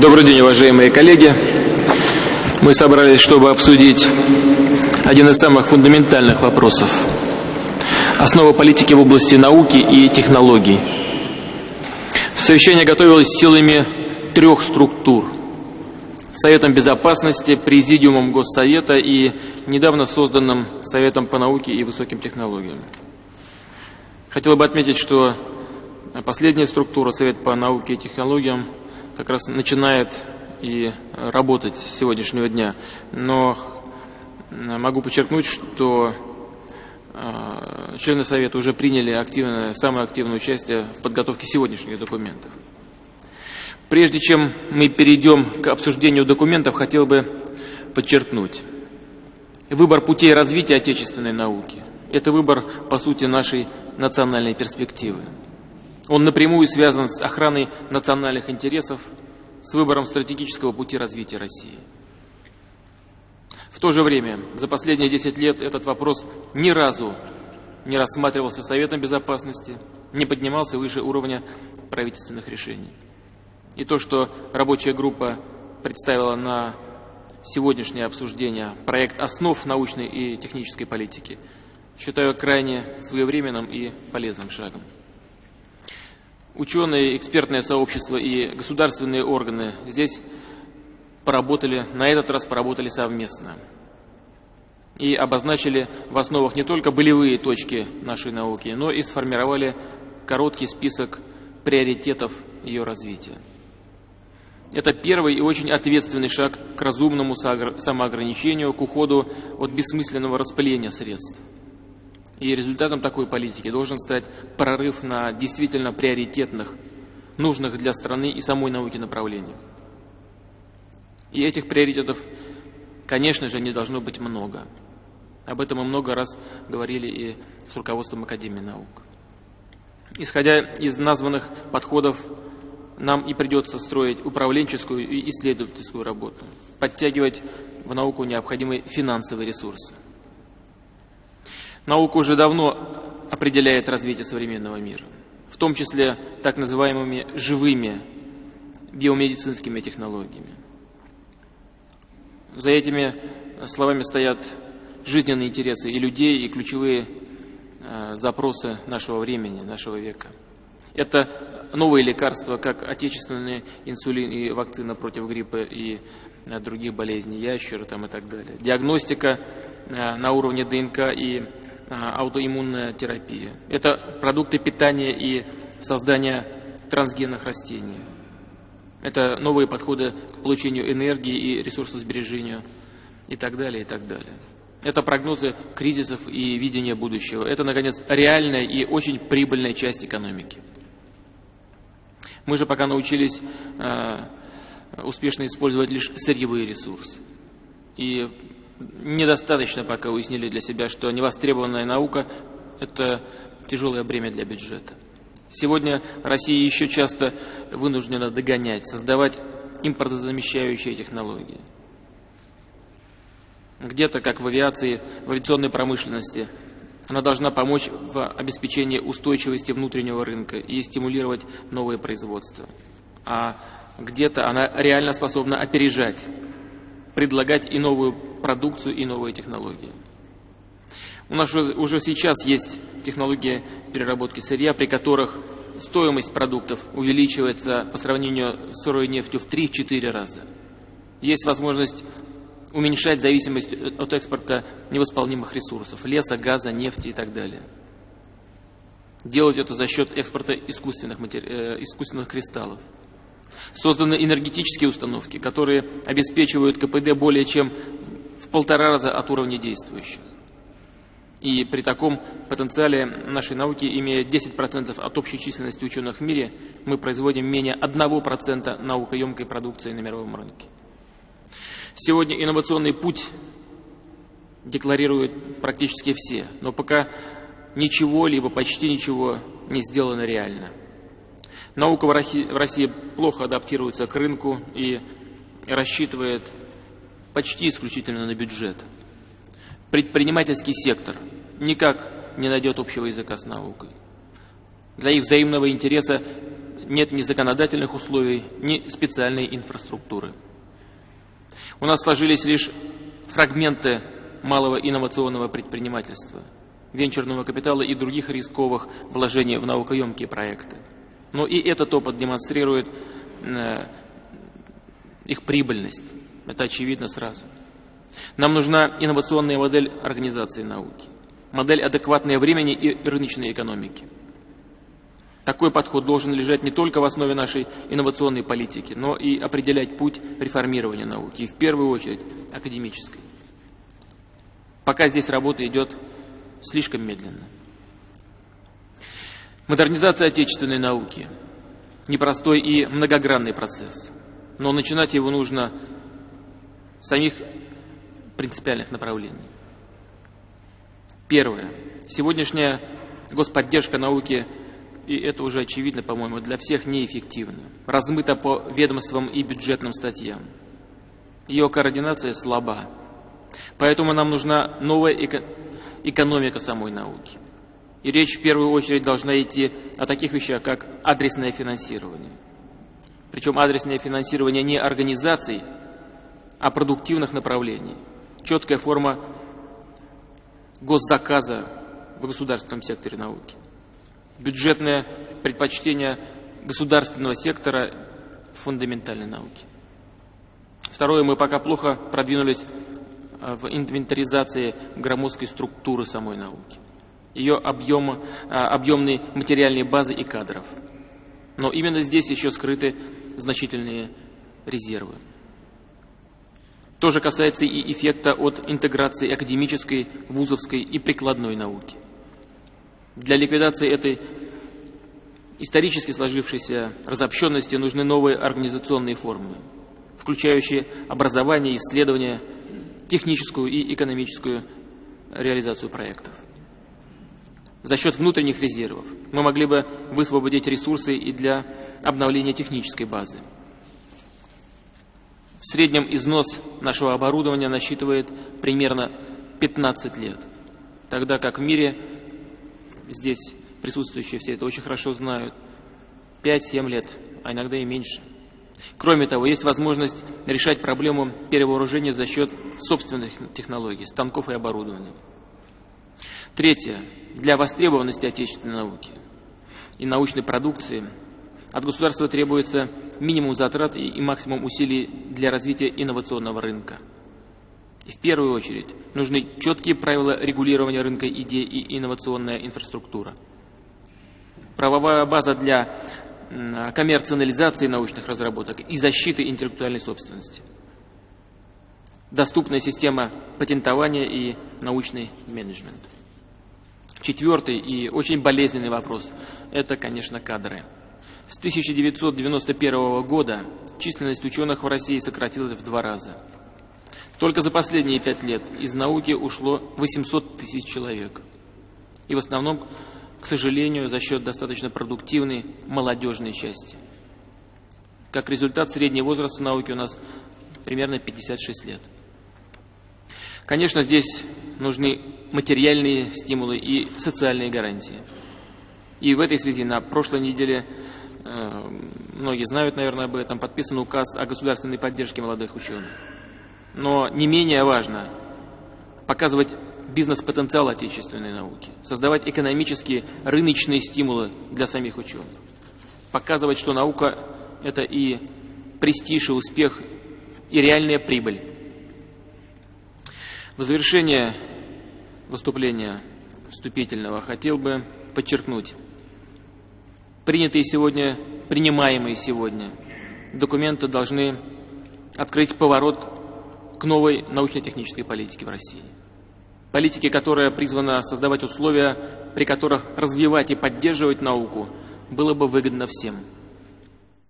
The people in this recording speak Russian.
Добрый день, уважаемые коллеги. Мы собрались, чтобы обсудить один из самых фундаментальных вопросов. Основа политики в области науки и технологий. Совещание готовилось силами трех структур. Советом Безопасности, Президиумом Госсовета и недавно созданным Советом по науке и высоким технологиям. Хотел бы отметить, что последняя структура, Совет по науке и технологиям, как раз начинает и работать с сегодняшнего дня. Но могу подчеркнуть, что э, члены Совета уже приняли активное, самое активное участие в подготовке сегодняшних документов. Прежде чем мы перейдем к обсуждению документов, хотел бы подчеркнуть. Выбор путей развития отечественной науки – это выбор, по сути, нашей национальной перспективы. Он напрямую связан с охраной национальных интересов, с выбором стратегического пути развития России. В то же время, за последние 10 лет этот вопрос ни разу не рассматривался Советом Безопасности, не поднимался выше уровня правительственных решений. И то, что рабочая группа представила на сегодняшнее обсуждение проект основ научной и технической политики, считаю крайне своевременным и полезным шагом. Ученые, экспертное сообщество и государственные органы здесь поработали, на этот раз поработали совместно. И обозначили в основах не только болевые точки нашей науки, но и сформировали короткий список приоритетов ее развития. Это первый и очень ответственный шаг к разумному самоограничению, к уходу от бессмысленного распыления средств. И результатом такой политики должен стать прорыв на действительно приоритетных, нужных для страны и самой науки направлениях. И этих приоритетов, конечно же, не должно быть много. Об этом мы много раз говорили и с руководством Академии наук. Исходя из названных подходов, нам и придется строить управленческую и исследовательскую работу, подтягивать в науку необходимые финансовые ресурсы. Наука уже давно определяет развитие современного мира, в том числе так называемыми живыми биомедицинскими технологиями. За этими словами стоят жизненные интересы и людей, и ключевые э, запросы нашего времени, нашего века. Это новые лекарства, как отечественный инсулин и вакцина против гриппа и э, других болезней, ящера там и так далее. Диагностика э, на уровне ДНК и аутоиммунная терапия. Это продукты питания и создания трансгенных растений. Это новые подходы к получению энергии и ресурсосбережению и так далее, и так далее. Это прогнозы кризисов и видение будущего. Это, наконец, реальная и очень прибыльная часть экономики. Мы же пока научились э, успешно использовать лишь сырьевые ресурсы. И недостаточно пока уяснили для себя, что невостребованная наука – это тяжелое бремя для бюджета. Сегодня Россия еще часто вынуждена догонять, создавать импортозамещающие технологии. Где-то, как в авиации, в авиационной промышленности, она должна помочь в обеспечении устойчивости внутреннего рынка и стимулировать новые производства. А где-то она реально способна опережать предлагать и новую продукцию, и новые технологии. У нас уже сейчас есть технологии переработки сырья, при которых стоимость продуктов увеличивается по сравнению с сырой нефтью в 3-4 раза. Есть возможность уменьшать зависимость от экспорта невосполнимых ресурсов – леса, газа, нефти и так далее. Делать это за счет экспорта искусственных, матери... Э, искусственных кристаллов. Созданы энергетические установки, которые обеспечивают КПД более чем в полтора раза от уровня действующих. И при таком потенциале нашей науки, имея 10% от общей численности ученых в мире, мы производим менее 1% наукоемкой продукции на мировом рынке. Сегодня инновационный путь декларируют практически все, но пока ничего, либо почти ничего не сделано реально. Наука в России плохо адаптируется к рынку и рассчитывает почти исключительно на бюджет. Предпринимательский сектор никак не найдет общего языка с наукой. Для их взаимного интереса нет ни законодательных условий, ни специальной инфраструктуры. У нас сложились лишь фрагменты малого инновационного предпринимательства, венчурного капитала и других рисковых вложений в наукоемкие проекты. Но и этот опыт демонстрирует э, их прибыльность. Это очевидно сразу. Нам нужна инновационная модель организации науки, модель адекватной времени и рыночной экономики. Такой подход должен лежать не только в основе нашей инновационной политики, но и определять путь реформирования науки, и в первую очередь академической. Пока здесь работа идет слишком медленно. Модернизация отечественной науки – непростой и многогранный процесс, но начинать его нужно с самих принципиальных направлений. Первое. Сегодняшняя господдержка науки и это уже очевидно, по-моему, для всех неэффективно. Размыто по ведомствам и бюджетным статьям. Ее координация слаба. Поэтому нам нужна новая эко экономика самой науки. И речь в первую очередь должна идти о таких вещах, как адресное финансирование. Причем адресное финансирование не организаций, а продуктивных направлений. Четкая форма госзаказа в государственном секторе науки бюджетное предпочтение государственного сектора фундаментальной науки. Второе, мы пока плохо продвинулись э, в инвентаризации громоздкой структуры самой науки, ее объема, э, объемной материальной базы и кадров. Но именно здесь еще скрыты значительные резервы. То же касается и эффекта от интеграции академической, вузовской и прикладной науки. Для ликвидации этой исторически сложившейся разобщенности нужны новые организационные формы, включающие образование, исследование, техническую и экономическую реализацию проектов. За счет внутренних резервов мы могли бы высвободить ресурсы и для обновления технической базы. В среднем износ нашего оборудования насчитывает примерно 15 лет, тогда как в мире здесь присутствующие все это очень хорошо знают, 5-7 лет, а иногда и меньше. Кроме того, есть возможность решать проблему перевооружения за счет собственных технологий, станков и оборудования. Третье. Для востребованности отечественной науки и научной продукции от государства требуется минимум затрат и максимум усилий для развития инновационного рынка. И в первую очередь нужны четкие правила регулирования рынка идей и инновационная инфраструктура. Правовая база для коммерциализации научных разработок и защиты интеллектуальной собственности. Доступная система патентования и научный менеджмент. Четвертый и очень болезненный вопрос – это, конечно, кадры. С 1991 года численность ученых в России сократилась в два раза – только за последние пять лет из науки ушло 800 тысяч человек. И в основном, к сожалению, за счет достаточно продуктивной молодежной части. Как результат, средний возраст в науке у нас примерно 56 лет. Конечно, здесь нужны материальные стимулы и социальные гарантии. И в этой связи на прошлой неделе, э, многие знают, наверное, об этом, подписан указ о государственной поддержке молодых ученых но не менее важно показывать бизнес-потенциал отечественной науки, создавать экономические рыночные стимулы для самих ученых, показывать, что наука – это и престиж, и успех, и реальная прибыль. В завершение выступления вступительного хотел бы подчеркнуть, принятые сегодня, принимаемые сегодня документы должны открыть поворот к новой научно-технической политике в России. Политике, которая призвана создавать условия, при которых развивать и поддерживать науку было бы выгодно всем –